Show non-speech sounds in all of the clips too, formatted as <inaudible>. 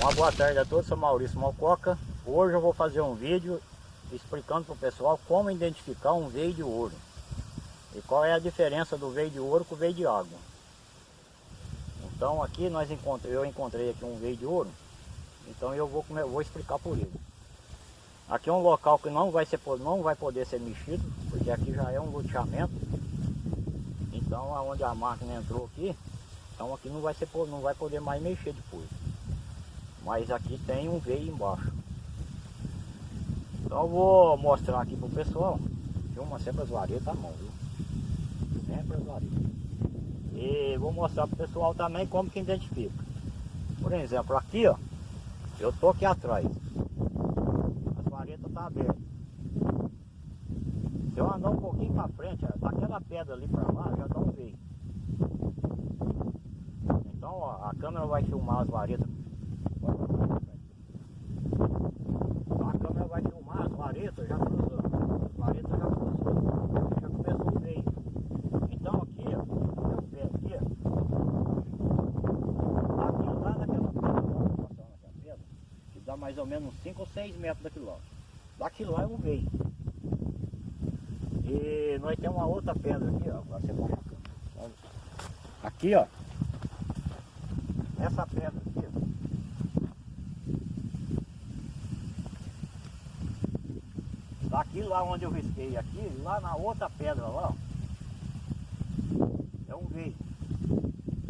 Uma boa tarde a todos, sou Maurício Malcoca. Hoje eu vou fazer um vídeo explicando para o pessoal como identificar um veio de ouro. E qual é a diferença do veio de ouro com o veio de água. Então aqui nós encontrei, eu encontrei aqui um veio de ouro. Então eu vou, vou explicar por ele. Aqui é um local que não vai, ser, não vai poder ser mexido, porque aqui já é um loteamento. Então aonde a máquina entrou aqui, então aqui não vai, ser, não vai poder mais mexer depois. Mas aqui tem um veio embaixo. Então vou mostrar aqui pro pessoal. Filma sempre as varetas à mão, viu? Sempre as varetas. E vou mostrar pro pessoal também como que identifica. Por exemplo, aqui ó, eu tô aqui atrás. As varetas tá abertas. Se eu andar um pouquinho para frente, ó, daquela pedra ali para lá, já dá um veio. Então ó, a câmera vai filmar as varetas a câmera vai filmar as varetas já cruzando. As varetas já cruzou. Já começou o meio. Então aqui, ó, meu pé aqui, ó. Aqui lá naquela pedra, vamos passar naquela pedra, que dá mais ou menos 5 ou 6 metros daquilo lá. Daqui lá um veio. E nós temos uma outra pedra aqui, ó. Agora você. Aqui, ó. Essa pedra aqui, ó. Daqui lá onde eu risquei aqui, lá na outra pedra lá, ó, é um veio.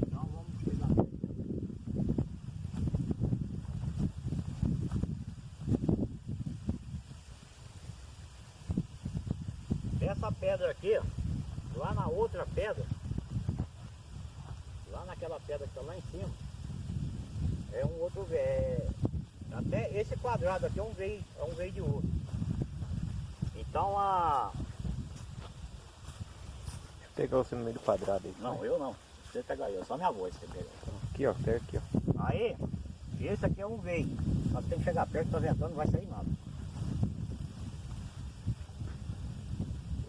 Então vamos chegar Essa pedra aqui, ó, lá na outra pedra, lá naquela pedra que está lá em cima, é um outro veio. É, até esse quadrado aqui é um veio, é um veio de ouro. Então a. Deixa eu pegar você no meio do quadrado aí. Não, eu não. Você pega aí, só minha voz você pega. Aqui ó, pega aqui ó. Aí, esse aqui é um veio. Mas tem que chegar perto, tá ventando, não vai sair nada.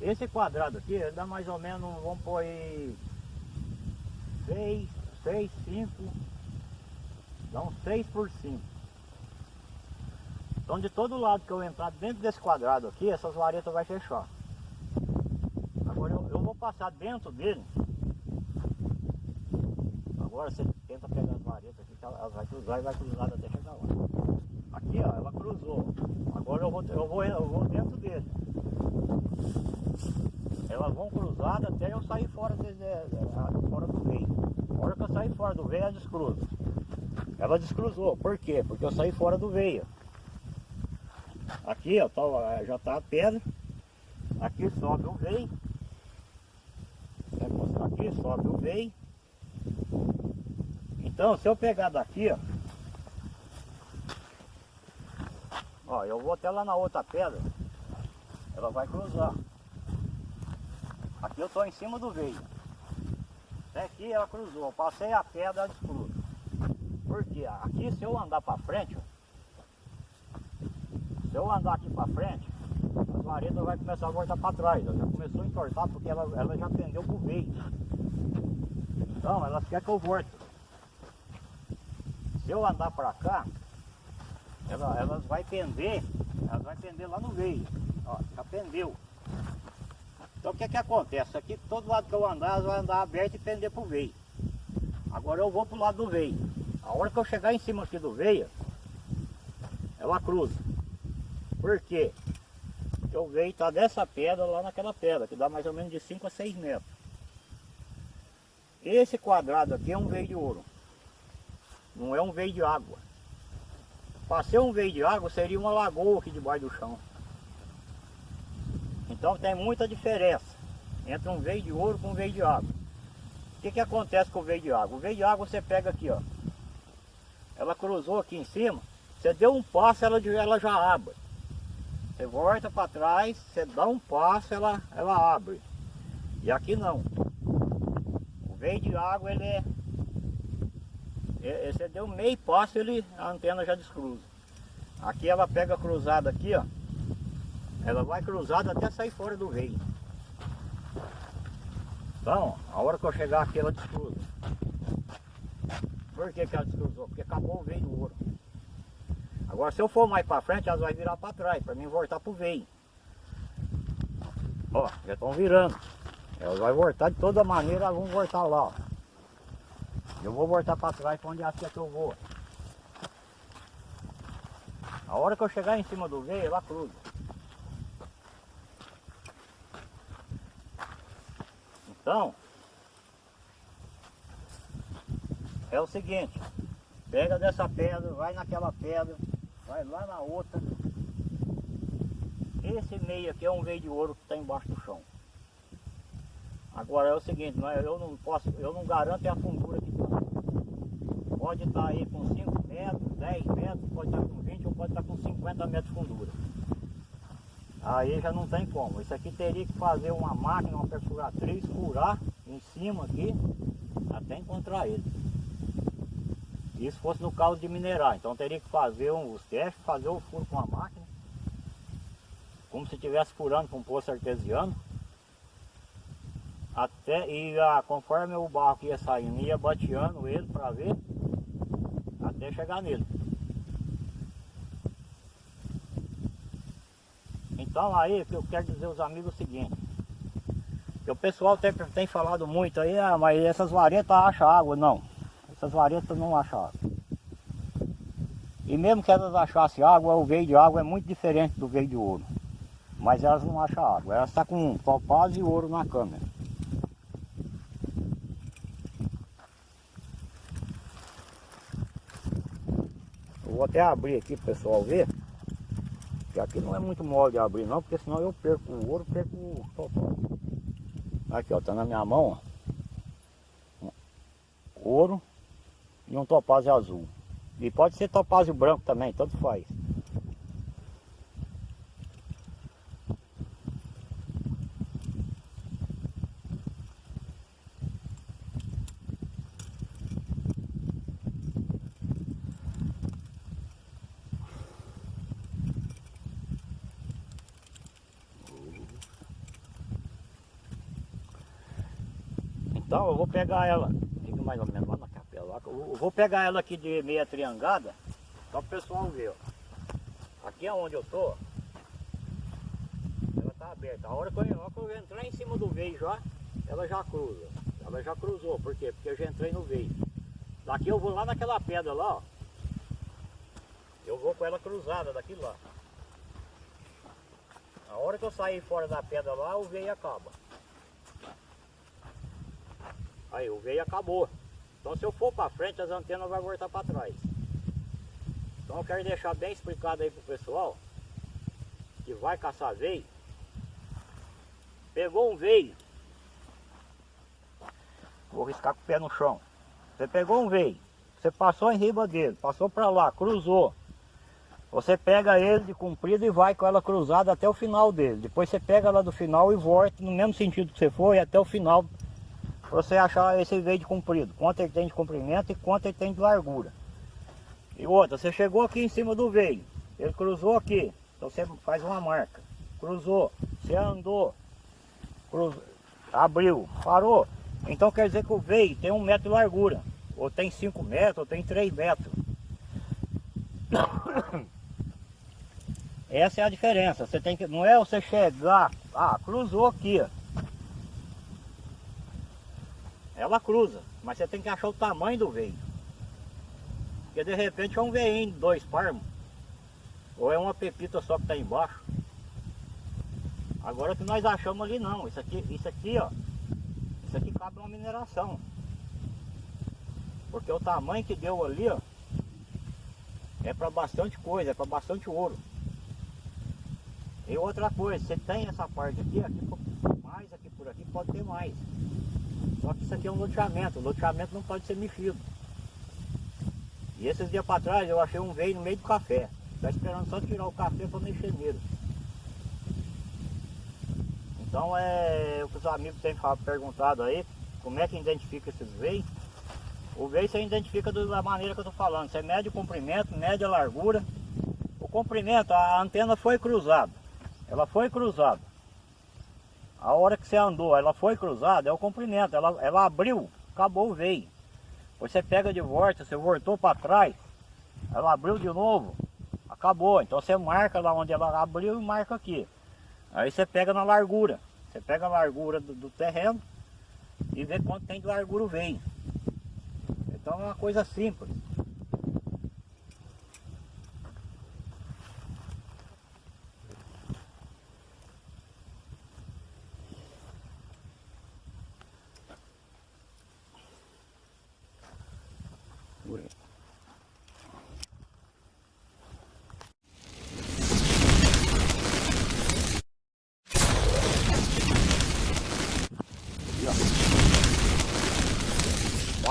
Esse quadrado aqui, dá mais ou menos, vamos pôr aí 6, 6, 5, dá uns 6 por 5. Então de todo lado que eu entrar dentro desse quadrado aqui, essas varetas vai fechar. Agora eu, eu vou passar dentro dele. Agora você tenta pegar as varetas aqui, que vai cruzar e vai cruzar até chegar lá. Aqui ó, ela cruzou. Agora eu vou, eu vou, eu vou dentro dele. Elas vão cruzar até eu sair fora, desse, fora do veio. A hora que eu sair fora do veio, ela descruza. Ela descruzou. Por quê? Porque eu saí fora do veio. Aqui ó, tá, já está a pedra. Aqui sobe o veio. Aqui sobe o veio. Então se eu pegar daqui, ó. Ó, eu vou até lá na outra pedra. Ela vai cruzar. Aqui eu estou em cima do veio. Até aqui ela cruzou. Eu passei a pedra, ela descruza. Porque aqui se eu andar para frente, se eu andar aqui para frente, as varetas vai começar a voltar para trás. Ela já começou a entortar porque ela, ela já pendeu pro veio. Então elas querem que eu volte. Se eu andar para cá, ela, elas vai pender, elas vai pender lá no veio. Ó, já pendeu. Então o que que acontece? Aqui todo lado que eu andar, vão andar aberto e pender pro veio. Agora eu vou pro lado do veio. A hora que eu chegar em cima aqui do veio, ela cruza. Por quê? Porque o veio está dessa pedra lá naquela pedra, que dá mais ou menos de 5 a 6 metros. Esse quadrado aqui é um veio de ouro. Não é um veio de água. Para ser um veio de água, seria uma lagoa aqui debaixo do chão. Então tem muita diferença entre um veio de ouro com um veio de água. O que, que acontece com o veio de água? O veio de água você pega aqui, ó. Ela cruzou aqui em cima, você deu um passo, ela, ela já abre. Você volta para trás, você dá um passo, ela, ela abre. E aqui não. O veio de água, ele é... Você deu meio passo, ele, a antena já descruza. Aqui ela pega cruzada aqui, ó. Ela vai cruzada até sair fora do veio. Então, a hora que eu chegar aqui, ela descruza. Por que, que ela descruzou? Porque acabou o veio do ouro. Agora se eu for mais para frente, elas vai virar para trás, para mim voltar pro veio. Ó, já estão virando. Elas vão voltar de toda maneira, elas vão voltar lá, ó. Eu vou voltar para trás para onde acha que eu vou. A hora que eu chegar em cima do veio, ela cruza. Então, é o seguinte, pega dessa pedra, vai naquela pedra, vai lá na outra. Esse meio aqui é um veio de ouro que está embaixo do chão. Agora é o seguinte, é- eu não posso, eu não garanto é a fundura que está. Pode estar aí com 5 metros, 10 metros, pode estar com 20 ou pode estar com 50 metros de fundura. Aí já não tem como. Isso aqui teria que fazer uma máquina, uma perfuratriz, furar em cima aqui, até encontrar ele. Isso fosse no caso de minerar. Então teria que fazer um, os testes, fazer o furo com a máquina. Como se estivesse furando com um poço artesiano. Até, e ah, conforme o barro ia saindo, ia bateando ele para ver, até chegar nele. Então aí que eu quero dizer aos amigos o seguinte, o pessoal tem, tem falado muito aí, ah, mas essas varetas acham água, não. Essas varetas não acham água. E mesmo que elas achassem água, o veio de água é muito diferente do veio de ouro. Mas elas não acham água, elas estão com topaz e ouro na câmera. Vou até abrir aqui para o pessoal ver. Que aqui não é muito mole de abrir não, porque senão eu perco o ouro, perco o topaz. Aqui ó, tá na minha mão ó. Ouro e um topázio azul. E pode ser topázio branco também, tanto faz. Então eu vou pegar ela, fica mais ou menos lá na capela. Eu vou pegar ela aqui de meia triangada, só para o pessoal ver. Ó. Aqui é onde eu tô, ela tá aberta. A hora que eu, que eu entrar em cima do veio já, ela já cruza. Ela já cruzou, por quê? Porque eu já entrei no veio. Daqui eu vou lá naquela pedra lá, ó. Eu vou com ela cruzada daqui lá. A hora que eu sair fora da pedra lá, o veio acaba. Aí o veio acabou. Então se eu for para frente, as antenas vão voltar para trás. Então eu quero deixar bem explicado aí pro pessoal que vai caçar veio. Pegou um veio. Vou riscar com o pé no chão. Você pegou um veio. Você passou em riba dele, passou para lá, cruzou. Você pega ele de comprido e vai com ela cruzada até o final dele. Depois você pega ela do final e volta no mesmo sentido que você foi até o final você achar esse veio de comprido, quanto ele tem de comprimento e quanto ele tem de largura. E outra, você chegou aqui em cima do veio, ele cruzou aqui, então você faz uma marca. Cruzou, você andou, abriu, parou. Então quer dizer que o veio tem um metro de largura, ou tem cinco metros, ou tem três metros. <coughs> Essa é a diferença. Você tem que, não é você chegar, ah, cruzou aqui, ó. Ela cruza, mas você tem que achar o tamanho do veio. Porque de repente é um veinho dois parmos. Ou é uma pepita só que está embaixo. Agora que nós achamos ali não. Isso aqui, isso aqui, ó. Isso aqui cabe uma mineração. Porque o tamanho que deu ali, ó. É para bastante coisa, é para bastante ouro. E outra coisa, você tem essa parte aqui, aqui mais, aqui por aqui pode ter mais. Só que isso aqui é um loteamento, o loteamento não pode ser mexido. E esses dias para trás eu achei um veio no meio do café. Está esperando só tirar o café para mexer nele. Então é o que os amigos têm perguntado aí, como é que identifica esses veios. O veio você identifica da maneira que eu estou falando. Você mede o comprimento, mede a largura. O comprimento, a antena foi cruzada. Ela foi cruzada. A hora que você andou, ela foi cruzada, é o comprimento. Ela, ela abriu, acabou o veio. Você pega de volta, você voltou para trás, ela abriu de novo, acabou. Então você marca lá onde ela abriu e marca aqui. Aí você pega na largura. Você pega a largura do, do terreno e vê quanto tem de largura o veio. Então é uma coisa simples.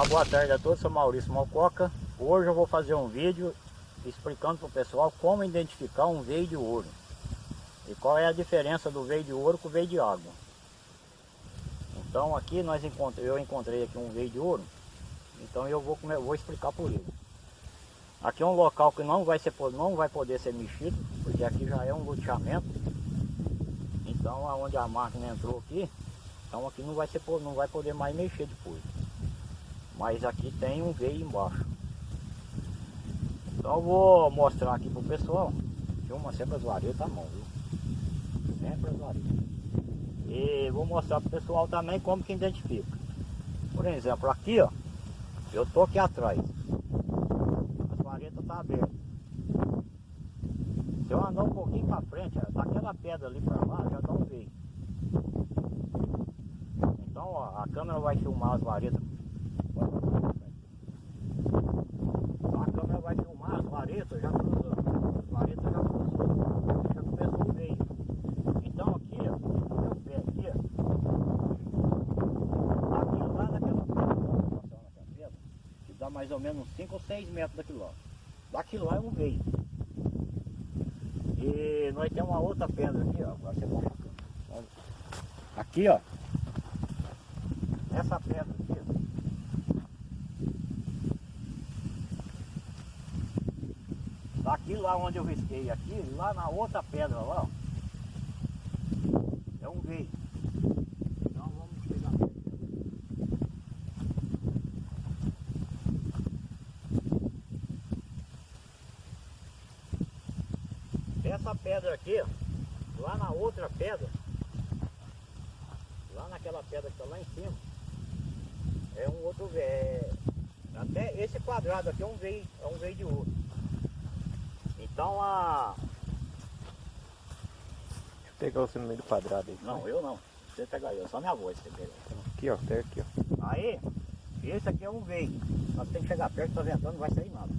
Uma boa tarde a todos, sou Maurício Malcoca. Hoje eu vou fazer um vídeo explicando para o pessoal como identificar um veio de ouro. E qual é a diferença do veio de ouro com o veio de água. Então aqui nós encontrei, eu encontrei aqui um veio de ouro. Então eu vou, vou explicar por ele. Aqui é um local que não vai, ser, não vai poder ser mexido, porque aqui já é um loteamento. Então aonde a máquina entrou aqui, então aqui não vai, ser, não vai poder mais mexer depois. Mas aqui tem um veio embaixo. Então vou mostrar aqui pro pessoal. Filma sempre as varetas à mão, viu? Sempre as varetas. E vou mostrar pro pessoal também como que identifica. Por exemplo, aqui ó, eu tô aqui atrás. As varetas tá abertas. Se eu andar um pouquinho para frente, ó, daquela pedra ali para lá, já dá um veio. Então ó, a câmera vai filmar as varetas. Então, a câmera vai filmar as varetas já cruzando. As varetas já cruzou. Já começou o veio. Então aqui, ó, meu pé aqui, ó. Aqui lá naquela pedra, ó, passando naquela pedra, que dá mais ou menos uns 5 ou 6 metros daquilo lá. Daquilo lá é um veio. E nós temos uma outra pedra aqui, ó. Agora você. Aqui, ó. Essa pedra aqui, ó. Daqui lá onde eu risquei aqui, lá na outra pedra lá, ó. É um veio. Então vamos pegar. Essa pedra aqui, ó, lá na outra pedra, naquela pedra que está lá em cima, é um outro. É... Até esse quadrado aqui é um veio, é um veio de ouro. Então a. Deixa eu pegar você no meio do quadrado aí. Não, eu não. Você pega aí, só minha voz você pega. Aqui, ó, até aqui, ó. Aí, esse aqui é um veio. Nós temos que chegar perto, tá ventando, não vai sair nada.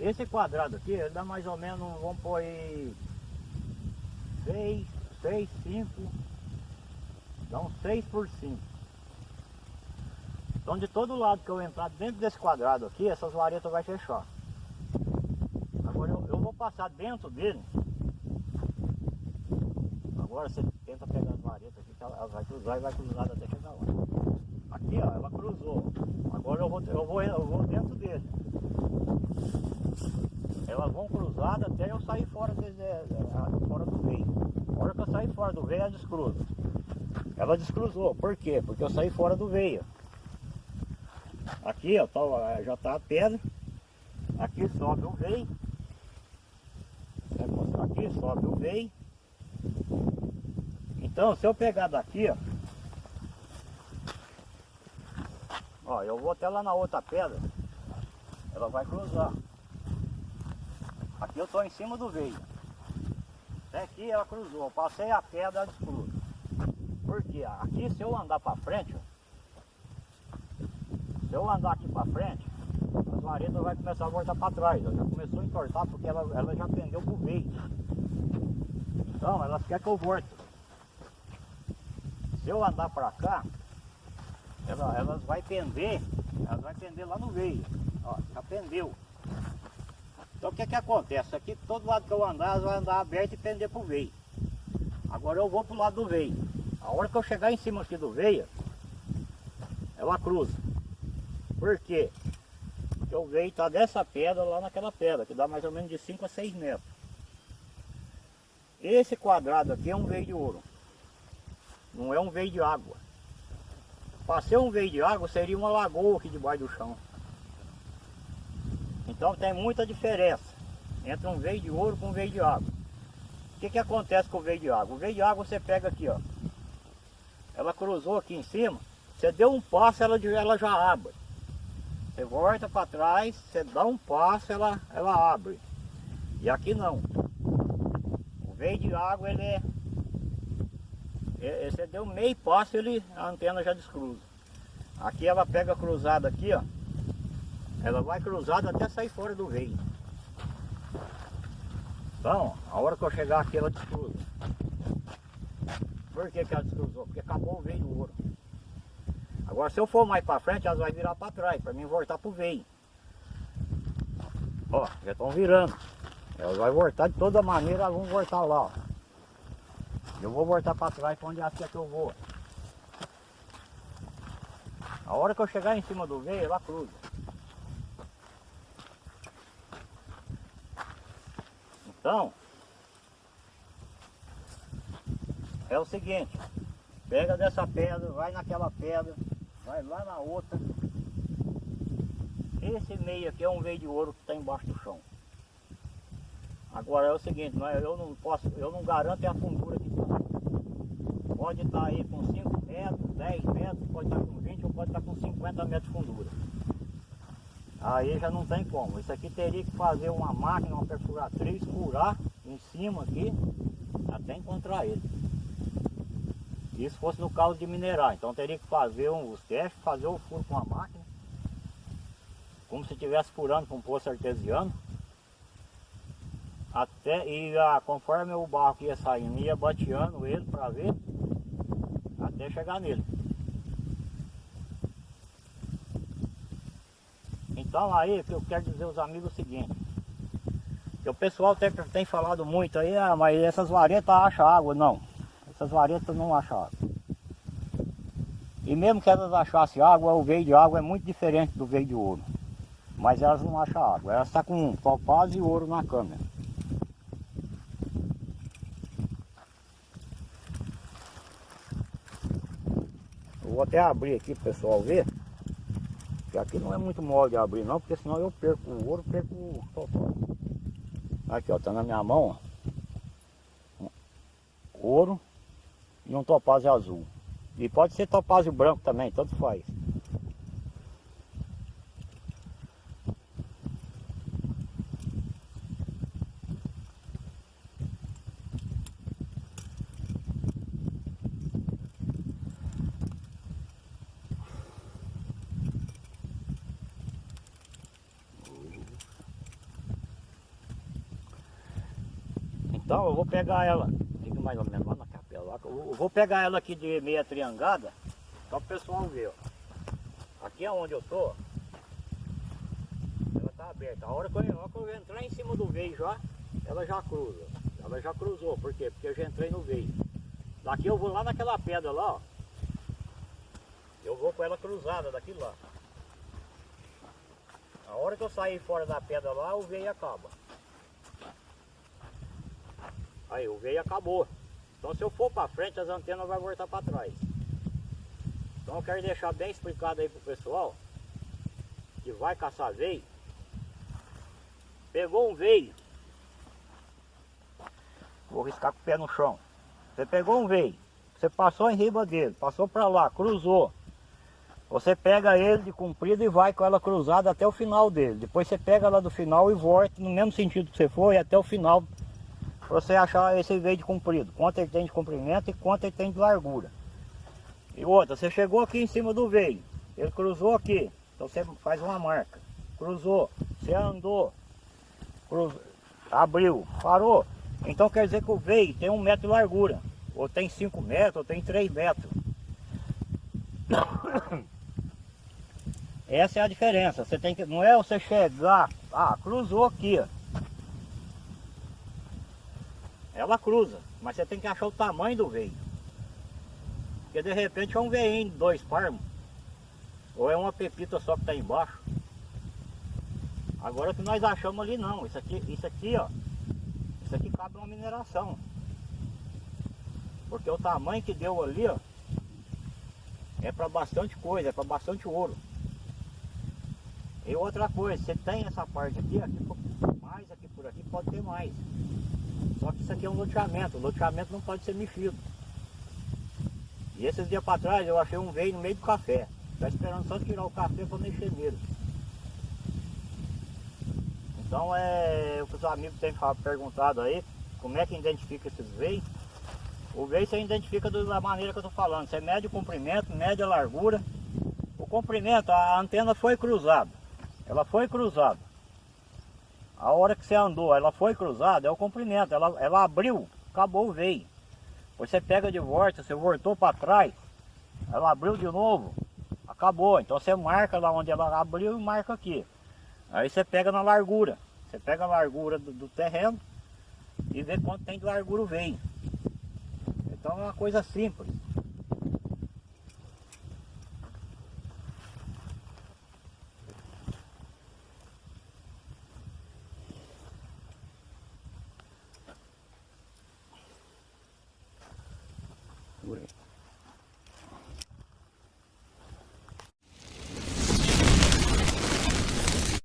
Esse quadrado aqui, ele dá mais ou menos, vamos pôr aí 6, 6, 5, dá uns 3 por 5. Então de todo lado que eu entrar dentro desse quadrado aqui, essas varetas vai fechar. Agora eu, eu vou passar dentro dele. Agora você tenta pegar as varetas aqui, que ela ela vai cruzar e vai cruzar até chegar lá. Aqui ó, ela cruzou. Agora eu vou, eu vou, eu vou dentro dele. Elas vão cruzadas até eu sair fora, desse, eh, fora do veio. Hora que eu sair fora do veio, ela descruza. Ela descruzou. Por quê? Porque eu saí fora do veio. Aqui ó, tá, ó, já tá a pedra. Aqui sobe o veio. Aqui sobe o veio. Então, se eu pegar daqui, ó. Ó, eu vou até lá na outra pedra. Ela vai cruzar. Aqui eu tô em cima do veio. Até aqui ela cruzou. Eu passei a pedra, ela descruza. Porque aqui se eu andar para frente, ó, se eu andar aqui para frente, as varetas vai começar a voltar para trás. ó. Já começou a entortar porque ela, ela já pendeu pro veio. Então elas querem que eu volte. Se eu andar para cá, ela, elas vai pender, elas vai pender lá no veio. Ó, já pendeu. Então o que que acontece? Aqui todo lado que eu andar, vai andar aberto e pender pro veio. Agora eu vou pro lado do veio. A hora que eu chegar em cima aqui do veio, ela cruza. Por quê? Porque o veio está dessa pedra lá naquela pedra, que dá mais ou menos de 5 a 6 metros. Esse quadrado aqui é um veio de ouro. Não é um veio de água. Para ser um veio de água, seria uma lagoa aqui debaixo do chão. Então tem muita diferença entre um veio de ouro com um veio de água. O que, que acontece com o veio de água? O veio de água você pega aqui, ó. Ela cruzou aqui em cima, você deu um passo, ela, ela já abre. Você volta para trás, você dá um passo, ela, ela abre. E aqui não. O veio de água, ele é... é- Você deu meio passo, ele, a antena já descruza. Aqui ela pega cruzada aqui, ó. Ela vai cruzada até sair fora do veio. Então, a hora que eu chegar aqui, ela descruza. Por que, que ela descruzou? Porque acabou o veio do ouro. Agora, se eu for mais para frente, elas vão virar para trás, para mim voltar pro veio. Ó, já estão virando. Elas vão voltar de toda maneira, elas vão voltar lá, ó. Eu vou voltar para trás para onde acha que eu vou. A hora que eu chegar em cima do veio, ela cruza. Então, é o seguinte, pega dessa pedra, vai naquela pedra, vai lá na outra. Esse meio aqui é um veio de ouro que está embaixo do chão. Agora é o seguinte, eu não posso, eu não garanto é a fundura que está. Pode estar aí com 5 metros, 10 metros, pode estar com 20 ou pode estar com 50 metros de fundura. Aí já não tem como. Isso aqui teria que fazer uma máquina, uma perfuratriz, furar em cima aqui, até encontrar ele. Isso fosse no caso de minerar. Então teria que fazer um, os testes, fazer o furo com a máquina, como se estivesse furando com um poço artesiano. Até, e ah, conforme o barro ia saindo, ia bateando ele para ver, até chegar nele. Então aí que eu quero dizer aos amigos o seguinte, que o pessoal tem, tem falado muito aí, ah, mas essas varetas acham água, não. Essas varetas não acham água. E mesmo que elas achassem água, o veio de água é muito diferente do veio de ouro. Mas elas não acham água, elas estão com topaz e ouro na câmera. Eu vou até abrir aqui para o pessoal ver. Aqui não é muito mole de abrir não, porque senão eu perco o ouro, perco o topaz. Aqui ó, tá na minha mão, ó. Ouro e um topázio azul. E pode ser topázio branco também, tanto faz. Então eu vou pegar ela, fica mais ou menos lá na capela. Eu vou pegar ela aqui de meia triangada, para o pessoal ver. Ó. Aqui é onde eu tô, ela tá aberta. A hora que eu, eu entrar em cima do veio já, ela já cruza. Ela já cruzou, por quê? Porque eu já entrei no veio. Daqui eu vou lá naquela pedra lá, ó. Eu vou com ela cruzada daqui lá. A hora que eu sair fora da pedra lá, o veio acaba. Aí o veio acabou. Então se eu for para frente, as antenas vão voltar para trás. Então eu quero deixar bem explicado aí pro pessoal que vai caçar veio. Pegou um veio. Vou riscar com o pé no chão. Você pegou um veio. Você passou em riba dele, passou para lá, cruzou. Você pega ele de comprido e vai com ela cruzada até o final dele. Depois você pega ela do final e volta no mesmo sentido que você foi até o final você achar esse veio de comprido, quanto ele tem de comprimento e quanto ele tem de largura. E outra, você chegou aqui em cima do veio, ele cruzou aqui, então você faz uma marca. Cruzou, você andou, cruzou, abriu, parou. Então quer dizer que o veio tem um metro de largura, ou tem cinco metros, ou tem três metros. <coughs> Essa é a diferença. Você tem que, não é você chegar, ah, cruzou aqui, ó. Ela cruza, mas você tem que achar o tamanho do veio. Porque de repente é um veinho de dois palmos, ou é uma pepita só que está embaixo. Agora que nós achamos ali não, isso aqui, isso aqui ó, isso aqui cabe uma mineração. Porque o tamanho que deu ali ó, é para bastante coisa, é para bastante ouro. E outra coisa, você tem essa parte aqui, aqui mais aqui por aqui, pode ter mais. Só que isso aqui é um loteamento, o loteamento não pode ser mexido. E esses dias para trás eu achei um veio no meio do café. Tá esperando só tirar o café para mexer nele. Então é o que os amigos têm perguntado aí, como é que identifica esses veios. O veio você identifica da maneira que eu estou falando. Você mede o comprimento, mede a largura. O comprimento, a antena foi cruzada. Ela foi cruzada. A hora que você andou, ela foi cruzada, é o comprimento. Ela, ela abriu, acabou o veio. Você pega de volta, você voltou para trás, ela abriu de novo, acabou. Então você marca lá onde ela abriu e marca aqui. Aí você pega na largura. Você pega a largura do, do terreno e vê quanto tem de largura o veio. Então é uma coisa simples.